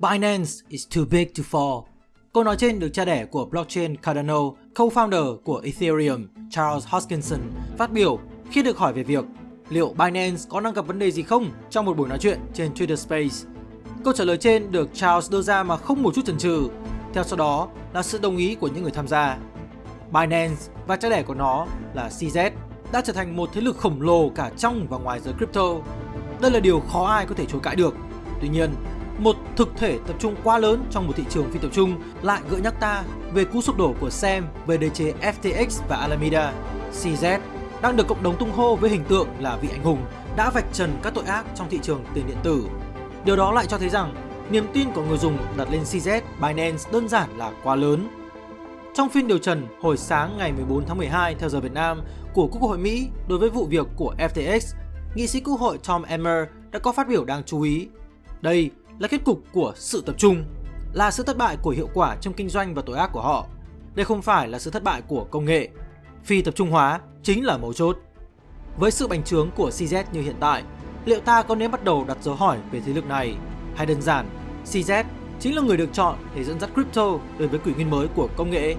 Binance is too big to fall. Câu nói trên được cha đẻ của blockchain Cardano, co-founder của Ethereum, Charles Hoskinson, phát biểu khi được hỏi về việc liệu Binance có đang gặp vấn đề gì không trong một buổi nói chuyện trên Twitter Space. Câu trả lời trên được Charles đưa ra mà không một chút chần chừ. Theo sau đó là sự đồng ý của những người tham gia. Binance và cha đẻ của nó là CZ đã trở thành một thế lực khổng lồ cả trong và ngoài giới crypto. Đây là điều khó ai có thể chối cãi được. Tuy nhiên, một thực thể tập trung quá lớn trong một thị trường phi tập trung lại gợi nhắc ta về cú sụp đổ của Sam về đế chế FTX và Alameda. CZ đang được cộng đồng tung hô với hình tượng là vị anh hùng đã vạch trần các tội ác trong thị trường tiền điện tử. Điều đó lại cho thấy rằng niềm tin của người dùng đặt lên CZ Binance đơn giản là quá lớn. Trong phiên điều trần hồi sáng ngày 14 tháng 12 theo giờ Việt Nam của Quốc hội Mỹ đối với vụ việc của FTX, nghị sĩ Quốc hội Tom Emmer đã có phát biểu đáng chú ý. Đây là kết cục của sự tập trung, là sự thất bại của hiệu quả trong kinh doanh và tội ác của họ. Đây không phải là sự thất bại của công nghệ. Phi tập trung hóa chính là mấu chốt. Với sự bành trướng của CZ như hiện tại, liệu ta có nên bắt đầu đặt dấu hỏi về thế lực này? Hay đơn giản, CZ chính là người được chọn để dẫn dắt crypto đến với kỷ nguyên mới của công nghệ?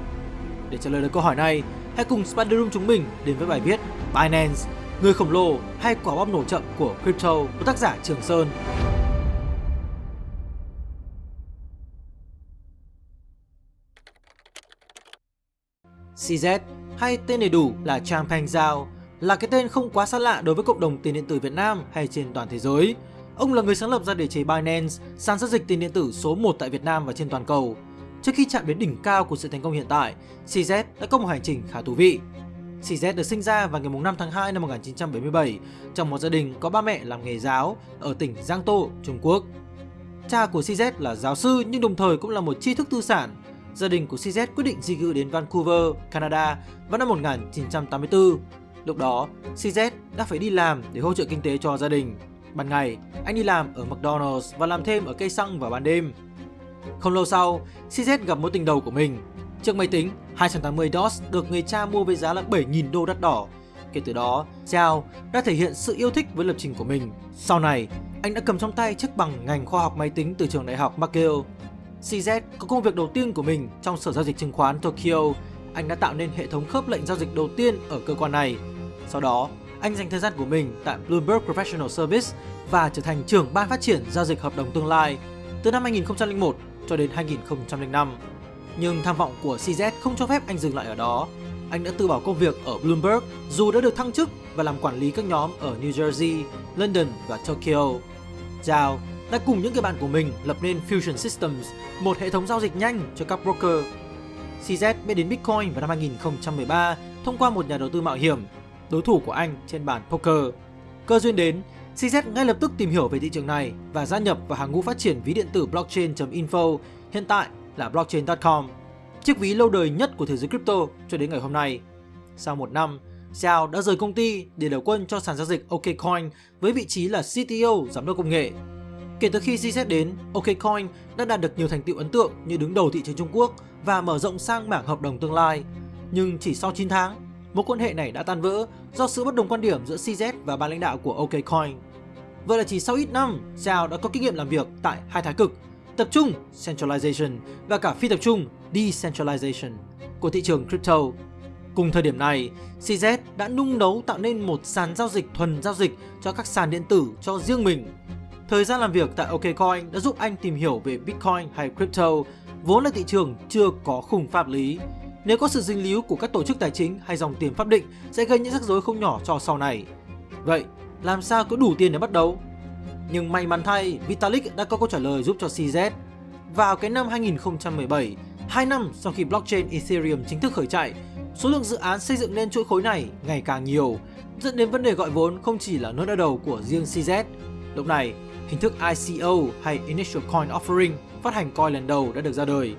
Để trả lời được câu hỏi này, hãy cùng Spider Room chúng mình đến với bài viết Binance, người khổng lồ hay quả bom nổ chậm của crypto của tác giả Trường Sơn. CZ hay tên đầy đủ là Chang Peng Zhao là cái tên không quá xa lạ đối với cộng đồng tiền điện tử Việt Nam hay trên toàn thế giới. Ông là người sáng lập ra đế chế Binance, sàn giao dịch tiền điện tử số 1 tại Việt Nam và trên toàn cầu. Trước khi chạm đến đỉnh cao của sự thành công hiện tại, CZ đã có một hành trình khá thú vị. CZ được sinh ra vào ngày 5 tháng 2 năm 1977 trong một gia đình có ba mẹ làm nghề giáo ở tỉnh Giang Tô, Trung Quốc. Cha của CZ là giáo sư nhưng đồng thời cũng là một tri thức tư sản gia đình của CZ quyết định di cư đến Vancouver, Canada vào năm 1984. Lúc đó, CZ đã phải đi làm để hỗ trợ kinh tế cho gia đình. Ban ngày, anh đi làm ở McDonald's và làm thêm ở cây xăng vào ban đêm. Không lâu sau, CZ gặp mối tình đầu của mình. Chiếc máy tính 280 DOS được người cha mua với giá là 7.000 đô đắt đỏ. Kể từ đó, Zhao đã thể hiện sự yêu thích với lập trình của mình. Sau này, anh đã cầm trong tay chiếc bằng ngành khoa học máy tính từ trường đại học McGill CZ có công việc đầu tiên của mình trong sở giao dịch chứng khoán Tokyo. Anh đã tạo nên hệ thống khớp lệnh giao dịch đầu tiên ở cơ quan này. Sau đó, anh dành thời gian của mình tại Bloomberg Professional Service và trở thành trưởng ban phát triển giao dịch hợp đồng tương lai từ năm 2001 cho đến 2005. Nhưng tham vọng của CZ không cho phép anh dừng lại ở đó. Anh đã từ bỏ công việc ở Bloomberg dù đã được thăng chức và làm quản lý các nhóm ở New Jersey, London và Tokyo. Zhao đã cùng những người bạn của mình lập nên Fusion Systems, một hệ thống giao dịch nhanh cho các broker. CZ biết đến Bitcoin vào năm 2013 thông qua một nhà đầu tư mạo hiểm, đối thủ của anh trên bàn poker. Cơ duyên đến, CZ ngay lập tức tìm hiểu về thị trường này và gia nhập vào hàng ngũ phát triển ví điện tử blockchain.info, hiện tại là blockchain.com, chiếc ví lâu đời nhất của thế giới crypto cho đến ngày hôm nay. Sau một năm, Xiao đã rời công ty để đầu quân cho sàn giao dịch OKCoin với vị trí là CTO, giám đốc công nghệ. Kể từ khi CZ đến, OKCoin đã đạt được nhiều thành tựu ấn tượng như đứng đầu thị trường Trung Quốc và mở rộng sang mảng hợp đồng tương lai. Nhưng chỉ sau 9 tháng, mối quan hệ này đã tan vỡ do sự bất đồng quan điểm giữa CZ và ban lãnh đạo của OKCoin. Vậy là chỉ sau ít năm, Zhao đã có kinh nghiệm làm việc tại hai thái cực, tập trung centralization và cả phi tập trung decentralization của thị trường crypto. Cùng thời điểm này, CZ đã nung nấu tạo nên một sàn giao dịch thuần giao dịch cho các sàn điện tử cho riêng mình Thời gian làm việc tại OKCoin đã giúp anh tìm hiểu về Bitcoin hay crypto, vốn là thị trường chưa có khung pháp lý. Nếu có sự dính líu của các tổ chức tài chính hay dòng tiền pháp định sẽ gây những rắc rối không nhỏ cho sau này. Vậy, làm sao có đủ tiền để bắt đầu? Nhưng may mắn thay, Vitalik đã có câu trả lời giúp cho CZ. Vào cái năm 2017, 2 năm sau khi blockchain Ethereum chính thức khởi chạy, số lượng dự án xây dựng nên chuỗi khối này ngày càng nhiều, dẫn đến vấn đề gọi vốn không chỉ là nỗi đau đầu của riêng CZ. Lúc này, Hình thức ICO hay Initial Coin Offering phát hành coin lần đầu đã được ra đời.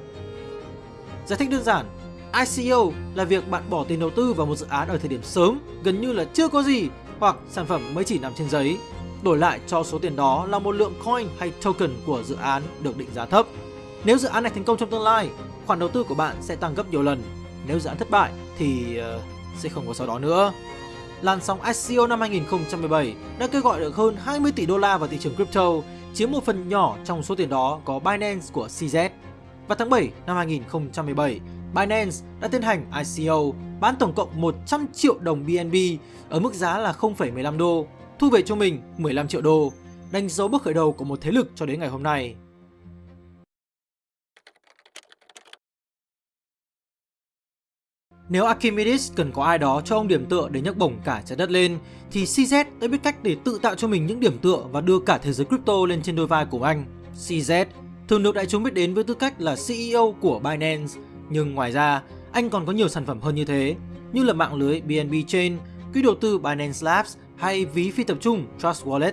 Giải thích đơn giản, ICO là việc bạn bỏ tiền đầu tư vào một dự án ở thời điểm sớm, gần như là chưa có gì hoặc sản phẩm mới chỉ nằm trên giấy. Đổi lại cho số tiền đó là một lượng coin hay token của dự án được định giá thấp. Nếu dự án này thành công trong tương lai, khoản đầu tư của bạn sẽ tăng gấp nhiều lần. Nếu dự án thất bại thì uh, sẽ không có sau đó nữa làn sóng ICO năm 2017 đã kêu gọi được hơn 20 tỷ đô la vào thị trường crypto, chiếm một phần nhỏ trong số tiền đó có Binance của CZ. Vào tháng 7 năm 2017, Binance đã tiến hành ICO bán tổng cộng 100 triệu đồng BNB ở mức giá là 0,15 đô, thu về cho mình 15 triệu đô, đánh dấu bước khởi đầu của một thế lực cho đến ngày hôm nay. Nếu Archimedes cần có ai đó cho ông điểm tựa để nhấc bổng cả trái đất lên, thì CZ đã biết cách để tự tạo cho mình những điểm tựa và đưa cả thế giới crypto lên trên đôi vai của anh. CZ thường được đại chúng biết đến với tư cách là CEO của Binance, nhưng ngoài ra, anh còn có nhiều sản phẩm hơn như thế, như là mạng lưới BNB Chain, quỹ đầu tư Binance Labs hay ví phi tập trung Trust Wallet.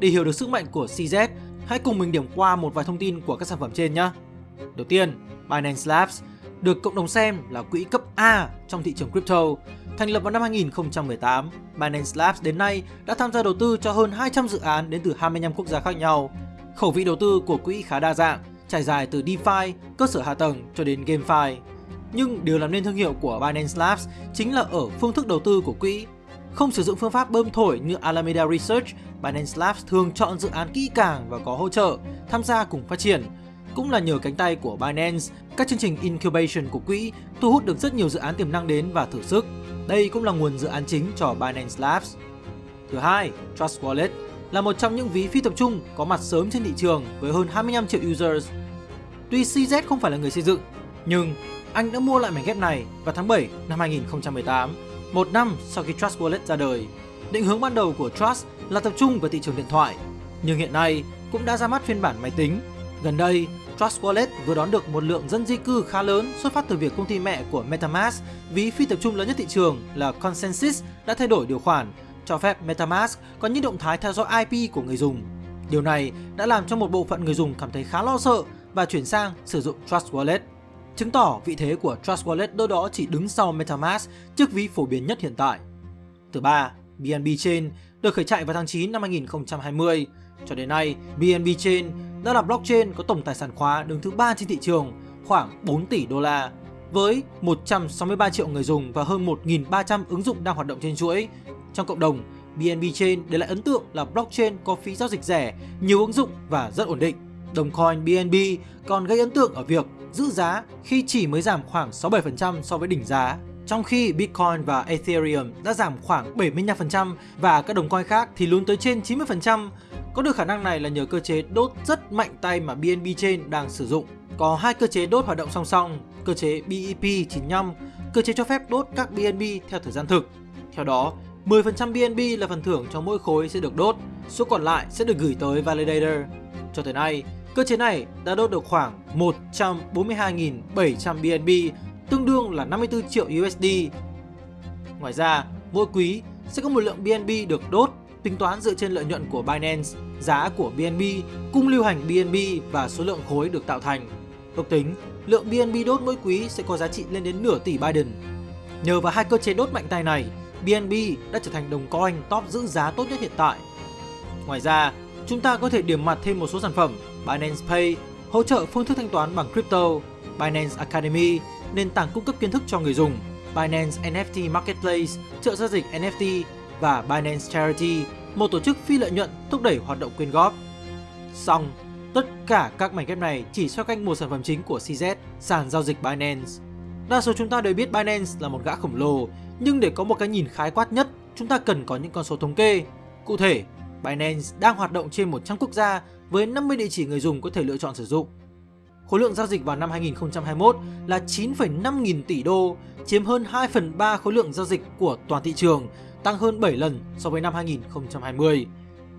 Để hiểu được sức mạnh của CZ, hãy cùng mình điểm qua một vài thông tin của các sản phẩm trên nhé. Đầu tiên, Binance Labs được cộng đồng xem là quỹ cấp A trong thị trường crypto. Thành lập vào năm 2018, Binance Labs đến nay đã tham gia đầu tư cho hơn 200 dự án đến từ 25 quốc gia khác nhau. Khẩu vị đầu tư của quỹ khá đa dạng, trải dài từ DeFi, cơ sở hạ tầng cho đến GameFi. Nhưng điều làm nên thương hiệu của Binance Labs chính là ở phương thức đầu tư của quỹ. Không sử dụng phương pháp bơm thổi như Alameda Research, Binance Labs thường chọn dự án kỹ càng và có hỗ trợ, tham gia cùng phát triển. Cũng là nhờ cánh tay của Binance, các chương trình incubation của quỹ thu hút được rất nhiều dự án tiềm năng đến và thử sức. Đây cũng là nguồn dự án chính cho Binance Labs. Thứ hai, Trust Wallet là một trong những ví phi tập trung có mặt sớm trên thị trường với hơn 25 triệu users. Tuy CZ không phải là người xây dựng, nhưng anh đã mua lại mảnh ghép này vào tháng 7 năm 2018, một năm sau khi Trust Wallet ra đời. Định hướng ban đầu của Trust là tập trung vào thị trường điện thoại, nhưng hiện nay cũng đã ra mắt phiên bản máy tính. Gần đây, Trust Wallet vừa đón được một lượng dân di cư khá lớn xuất phát từ việc công ty mẹ của MetaMask, ví phi tập trung lớn nhất thị trường là Consensus đã thay đổi điều khoản cho phép MetaMask có những động thái theo dõi IP của người dùng. Điều này đã làm cho một bộ phận người dùng cảm thấy khá lo sợ và chuyển sang sử dụng Trust Wallet chứng tỏ vị thế của Trust Wallet đâu đó chỉ đứng sau MetaMask chiếc ví phổ biến nhất hiện tại. Thứ ba, BNB Chain được khởi chạy vào tháng 9 năm 2020. Cho đến nay, BNB Chain đã là blockchain có tổng tài sản khóa đứng thứ ba trên thị trường, khoảng 4 tỷ đô la. Với 163 triệu người dùng và hơn 1.300 ứng dụng đang hoạt động trên chuỗi. Trong cộng đồng, BNB Chain để lại ấn tượng là blockchain có phí giao dịch rẻ, nhiều ứng dụng và rất ổn định. Đồng coin BNB còn gây ấn tượng ở việc giữ giá khi chỉ mới giảm khoảng 67% so với đỉnh giá. Trong khi Bitcoin và Ethereum đã giảm khoảng 75% và các đồng coin khác thì luôn tới trên 90%. Có được khả năng này là nhờ cơ chế đốt rất mạnh tay mà BNB Chain đang sử dụng. Có hai cơ chế đốt hoạt động song song, cơ chế BEP95, cơ chế cho phép đốt các BNB theo thời gian thực. Theo đó, 10% BNB là phần thưởng cho mỗi khối sẽ được đốt, số còn lại sẽ được gửi tới validator. Cho tới nay, Cơ chế này đã đốt được khoảng 142.700 BNB, tương đương là 54 triệu USD. Ngoài ra, mỗi quý sẽ có một lượng BNB được đốt tính toán dựa trên lợi nhuận của Binance, giá của BNB, cung lưu hành BNB và số lượng khối được tạo thành. Ước tính, lượng BNB đốt mỗi quý sẽ có giá trị lên đến nửa tỷ Biden. Nhờ vào hai cơ chế đốt mạnh tay này, BNB đã trở thành đồng coin top giữ giá tốt nhất hiện tại. Ngoài ra, chúng ta có thể điểm mặt thêm một số sản phẩm Binance Pay hỗ trợ phương thức thanh toán bằng crypto, Binance Academy, nền tảng cung cấp kiến thức cho người dùng, Binance NFT Marketplace, trợ giao dịch NFT và Binance Charity, một tổ chức phi lợi nhuận thúc đẩy hoạt động quyên góp. Xong, tất cả các mảnh ghép này chỉ xoay quanh một sản phẩm chính của CZ, sàn giao dịch Binance. Đa số chúng ta đều biết Binance là một gã khổng lồ, nhưng để có một cái nhìn khái quát nhất, chúng ta cần có những con số thống kê. Cụ thể, Binance đang hoạt động trên 100 quốc gia với 50 địa chỉ người dùng có thể lựa chọn sử dụng. Khối lượng giao dịch vào năm 2021 là 9,5 nghìn tỷ đô, chiếm hơn 2 phần 3 khối lượng giao dịch của toàn thị trường, tăng hơn 7 lần so với năm 2020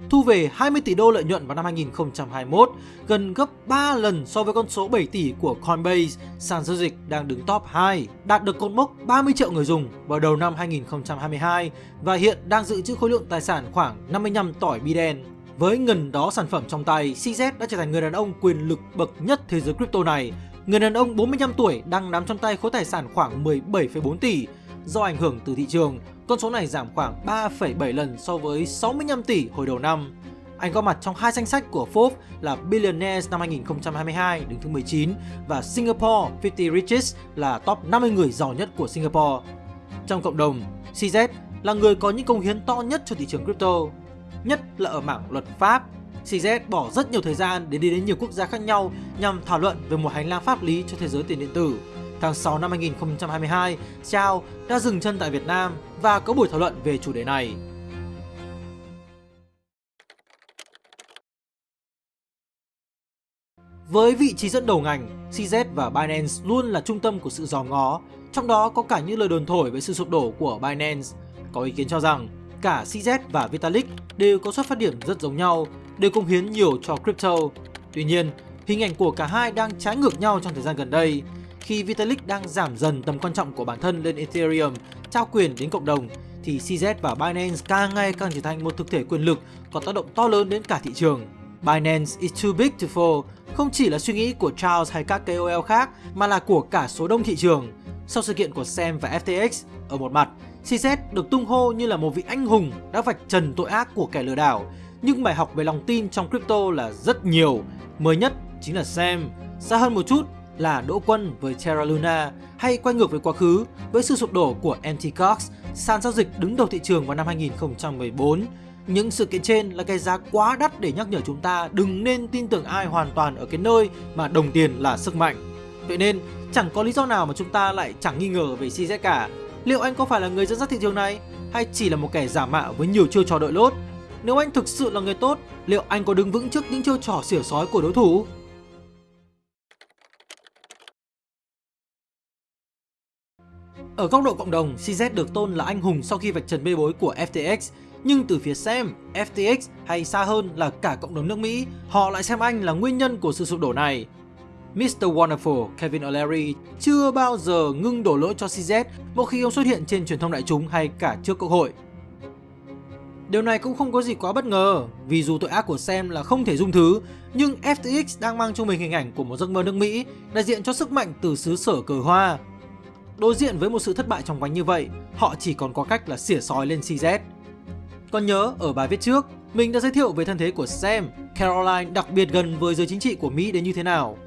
thu về 20 tỷ đô lợi nhuận vào năm 2021, gần gấp 3 lần so với con số 7 tỷ của Coinbase, sàn giao dịch đang đứng top 2, đạt được cột mốc 30 triệu người dùng vào đầu năm 2022 và hiện đang dự trữ khối lượng tài sản khoảng 55 tỏi bi đen. Với ngần đó sản phẩm trong tay, CZ đã trở thành người đàn ông quyền lực bậc nhất thế giới crypto này. Người đàn ông 45 tuổi đang nắm trong tay khối tài sản khoảng 17,4 tỷ, Do ảnh hưởng từ thị trường, con số này giảm khoảng 3,7 lần so với 65 tỷ hồi đầu năm. Anh có mặt trong hai danh sách của Forbes là Billionaires năm 2022 đứng thứ 19 và Singapore 50 Richest là top 50 người giàu nhất của Singapore. Trong cộng đồng, CZ là người có những công hiến to nhất cho thị trường crypto, nhất là ở mảng luật pháp. CZ bỏ rất nhiều thời gian để đi đến nhiều quốc gia khác nhau nhằm thảo luận về một hành lang pháp lý cho thế giới tiền điện tử. Tháng 6 năm 2022, Chao đã dừng chân tại Việt Nam và có buổi thảo luận về chủ đề này. Với vị trí dẫn đầu ngành, CZ và Binance luôn là trung tâm của sự dòm ngó, trong đó có cả những lời đồn thổi về sự sụp đổ của Binance. Có ý kiến cho rằng cả CZ và Vitalik đều có xuất phát điểm rất giống nhau, đều công hiến nhiều cho crypto. Tuy nhiên, hình ảnh của cả hai đang trái ngược nhau trong thời gian gần đây. Khi Vitalik đang giảm dần tầm quan trọng của bản thân lên Ethereum, trao quyền đến cộng đồng, thì CZ và Binance càng ngày càng trở thành một thực thể quyền lực có tác động to lớn đến cả thị trường. Binance is too big to fall không chỉ là suy nghĩ của Charles hay các KOL khác mà là của cả số đông thị trường. Sau sự kiện của Sam và FTX, ở một mặt, CZ được tung hô như là một vị anh hùng đã vạch trần tội ác của kẻ lừa đảo. Nhưng bài học về lòng tin trong crypto là rất nhiều. Mới nhất chính là Sam. Xa hơn một chút là Đỗ Quân với Terra Luna hay quay ngược về quá khứ với sự sụp đổ của MT Cox, sàn giao dịch đứng đầu thị trường vào năm 2014 những sự kiện trên là cái giá quá đắt để nhắc nhở chúng ta đừng nên tin tưởng ai hoàn toàn ở cái nơi mà đồng tiền là sức mạnh. Vậy nên chẳng có lý do nào mà chúng ta lại chẳng nghi ngờ về CZ cả. Liệu anh có phải là người dẫn dắt thị trường này hay chỉ là một kẻ giả mạo với nhiều chiêu trò đội lốt? Nếu anh thực sự là người tốt, liệu anh có đứng vững trước những chiêu trò xỉa sói của đối thủ? Ở góc độ cộng đồng, CZ được tôn là anh hùng sau khi vạch trần bê bối của FTX nhưng từ phía Sam, FTX hay xa hơn là cả cộng đồng nước Mỹ, họ lại xem anh là nguyên nhân của sự sụp đổ này. Mr. Wonderful Kevin O'Leary chưa bao giờ ngưng đổ lỗi cho CZ một khi ông xuất hiện trên truyền thông đại chúng hay cả trước quốc hội. Điều này cũng không có gì quá bất ngờ, vì dù tội ác của Sam là không thể dung thứ, nhưng FTX đang mang trong mình hình ảnh của một giấc mơ nước Mỹ, đại diện cho sức mạnh từ xứ sở cờ hoa. Đối diện với một sự thất bại trong quanh như vậy, họ chỉ còn có cách là xỉa sói lên CZ. Còn nhớ ở bài viết trước, mình đã giới thiệu về thân thế của Sam, Caroline đặc biệt gần với giới chính trị của Mỹ đến như thế nào.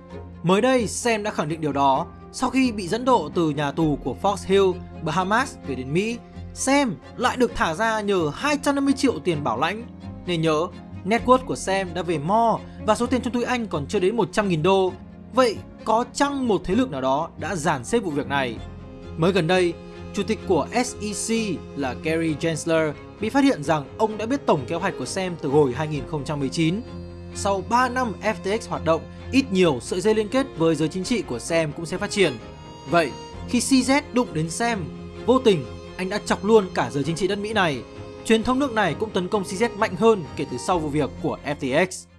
Mới đây, Sam đã khẳng định điều đó sau khi bị dẫn độ từ nhà tù của Fox Hill, Bahamas về đến Mỹ. Sam lại được thả ra nhờ 250 triệu tiền bảo lãnh. Nên nhớ, net worth của Sam đã về mo và số tiền trong túi anh còn chưa đến 100.000 đô. Vậy có chăng một thế lực nào đó đã giàn xếp vụ việc này? Mới gần đây, chủ tịch của SEC là Gary Gensler bị phát hiện rằng ông đã biết tổng kế hoạch của Sam từ hồi 2019. Sau 3 năm FTX hoạt động, ít nhiều sợi dây liên kết với giới chính trị của Sam cũng sẽ phát triển. Vậy, khi CZ đụng đến Sam, vô tình anh đã chọc luôn cả giới chính trị đất Mỹ này. Truyền thông nước này cũng tấn công CZ mạnh hơn kể từ sau vụ việc của FTX.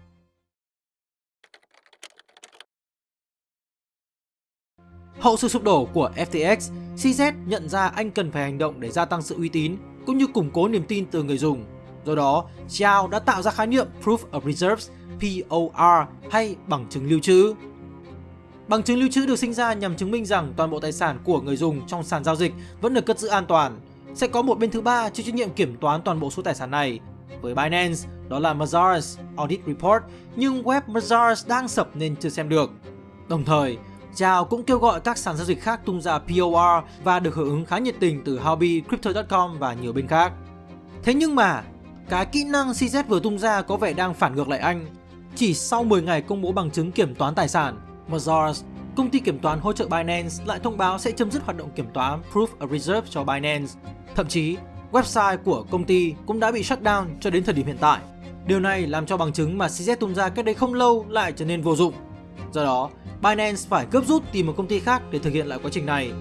Hậu sự sụp đổ của FTX, CZ nhận ra anh cần phải hành động để gia tăng sự uy tín cũng như củng cố niềm tin từ người dùng. Do đó, Xiao đã tạo ra khái niệm Proof of Reserves POR hay bằng chứng lưu trữ. Bằng chứng lưu trữ được sinh ra nhằm chứng minh rằng toàn bộ tài sản của người dùng trong sàn giao dịch vẫn được cất giữ an toàn. Sẽ có một bên thứ ba chịu trách nhiệm kiểm toán toàn bộ số tài sản này. Với Binance, đó là Mazars Audit Report, nhưng web Mazars đang sập nên chưa xem được. Đồng thời, Chào cũng kêu gọi các sàn giao dịch khác tung ra POR và được hưởng ứng khá nhiệt tình từ Hobby, Crypto.com và nhiều bên khác. Thế nhưng mà, cái kỹ năng CZ vừa tung ra có vẻ đang phản ngược lại anh. Chỉ sau 10 ngày công bố bằng chứng kiểm toán tài sản, Mazars, công ty kiểm toán hỗ trợ Binance lại thông báo sẽ chấm dứt hoạt động kiểm toán Proof of Reserve cho Binance. Thậm chí, website của công ty cũng đã bị shutdown cho đến thời điểm hiện tại. Điều này làm cho bằng chứng mà CZ tung ra cách đây không lâu lại trở nên vô dụng. Do đó, Binance phải gấp rút tìm một công ty khác để thực hiện lại quá trình này.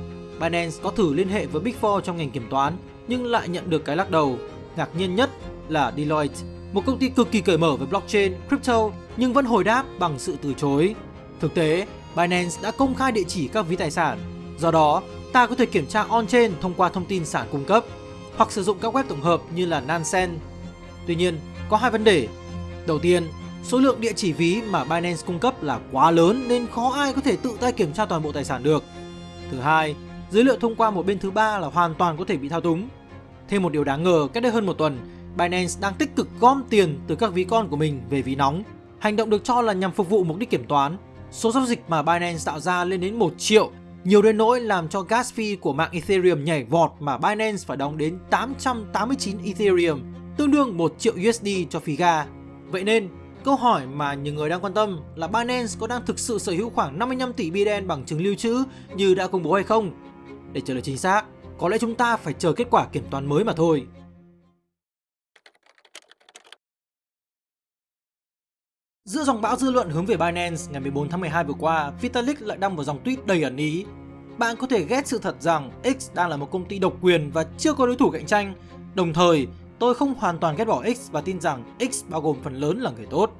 Binance có thử liên hệ với Big Four trong ngành kiểm toán nhưng lại nhận được cái lắc đầu. Ngạc nhiên nhất là Deloitte, một công ty cực kỳ cởi mở về blockchain, crypto nhưng vẫn hồi đáp bằng sự từ chối. Thực tế, Binance đã công khai địa chỉ các ví tài sản. Do đó, ta có thể kiểm tra on-chain thông qua thông tin sản cung cấp hoặc sử dụng các web tổng hợp như là Nansen. Tuy nhiên, có hai vấn đề. Đầu tiên, Số lượng địa chỉ ví mà Binance cung cấp là quá lớn nên khó ai có thể tự tay kiểm tra toàn bộ tài sản được. Thứ hai, dữ liệu thông qua một bên thứ ba là hoàn toàn có thể bị thao túng. Thêm một điều đáng ngờ, cách đây hơn một tuần, Binance đang tích cực gom tiền từ các ví con của mình về ví nóng. Hành động được cho là nhằm phục vụ mục đích kiểm toán. Số giao dịch mà Binance tạo ra lên đến 1 triệu nhiều đến nỗi làm cho gas fee của mạng Ethereum nhảy vọt mà Binance phải đóng đến 889 Ethereum, tương đương 1 triệu USD cho phí ga. Vậy nên, câu hỏi mà nhiều người đang quan tâm là Binance có đang thực sự sở hữu khoảng 55 tỷ BDN bằng chứng lưu trữ như đã công bố hay không? Để trả lời chính xác, có lẽ chúng ta phải chờ kết quả kiểm toán mới mà thôi. Giữa dòng bão dư luận hướng về Binance ngày 14 tháng 12 vừa qua, Vitalik lại đăng một dòng tweet đầy ẩn ý. Bạn có thể ghét sự thật rằng X đang là một công ty độc quyền và chưa có đối thủ cạnh tranh. Đồng thời, tôi không hoàn toàn ghét bỏ X và tin rằng X bao gồm phần lớn là người tốt.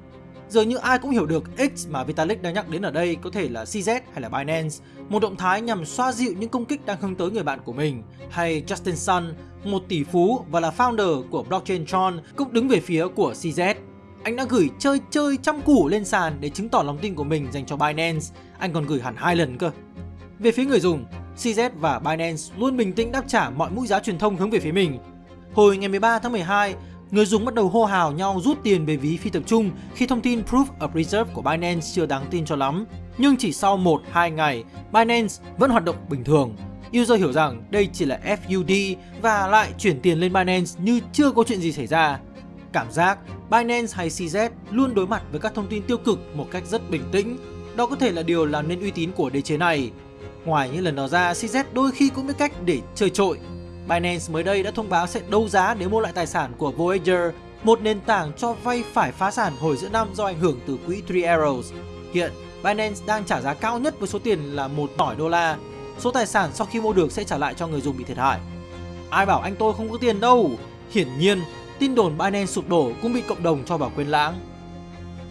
Dường như ai cũng hiểu được X mà Vitalik đang nhắc đến ở đây có thể là CZ hay là Binance, một động thái nhằm xoa dịu những công kích đang hướng tới người bạn của mình, hay Justin Sun, một tỷ phú và là founder của blockchain Tron cũng đứng về phía của CZ. Anh đã gửi chơi chơi trăm củ lên sàn để chứng tỏ lòng tin của mình dành cho Binance, anh còn gửi hẳn hai lần cơ. Về phía người dùng, CZ và Binance luôn bình tĩnh đáp trả mọi mũi giá truyền thông hướng về phía mình. Hồi ngày 13 tháng 12, người dùng bắt đầu hô hào nhau rút tiền về ví phi tập trung khi thông tin Proof of Reserve của Binance chưa đáng tin cho lắm. Nhưng chỉ sau 1-2 ngày, Binance vẫn hoạt động bình thường. User hiểu rằng đây chỉ là FUD và lại chuyển tiền lên Binance như chưa có chuyện gì xảy ra. Cảm giác Binance hay CZ luôn đối mặt với các thông tin tiêu cực một cách rất bình tĩnh. Đó có thể là điều làm nên uy tín của đế chế này. Ngoài những lần đó ra, CZ đôi khi cũng biết cách để chơi trội. Binance mới đây đã thông báo sẽ đấu giá để mua lại tài sản của Voyager, một nền tảng cho vay phải phá sản hồi giữa năm do ảnh hưởng từ quỹ Three Arrows. Hiện, Binance đang trả giá cao nhất với số tiền là một tỏi đô la. Số tài sản sau khi mua được sẽ trả lại cho người dùng bị thiệt hại. Ai bảo anh tôi không có tiền đâu? Hiển nhiên, tin đồn Binance sụp đổ cũng bị cộng đồng cho vào quên lãng.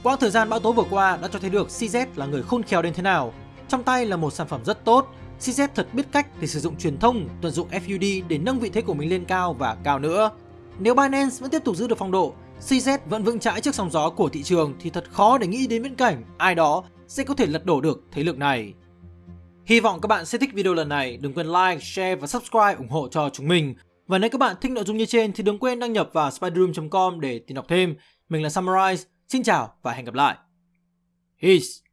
Quãng thời gian bão tố vừa qua đã cho thấy được CZ là người khôn khéo đến thế nào. Trong tay là một sản phẩm rất tốt, CZ thật biết cách để sử dụng truyền thông, tận dụng FUD để nâng vị thế của mình lên cao và cao nữa. Nếu Binance vẫn tiếp tục giữ được phong độ, CZ vẫn vững chãi trước sóng gió của thị trường thì thật khó để nghĩ đến viễn cảnh ai đó sẽ có thể lật đổ được thế lực này. Hy vọng các bạn sẽ thích video lần này, đừng quên like, share và subscribe ủng hộ cho chúng mình. Và nếu các bạn thích nội dung như trên thì đừng quên đăng nhập vào spiderroom.com để tìm đọc thêm. Mình là Summarize, xin chào và hẹn gặp lại. Peace!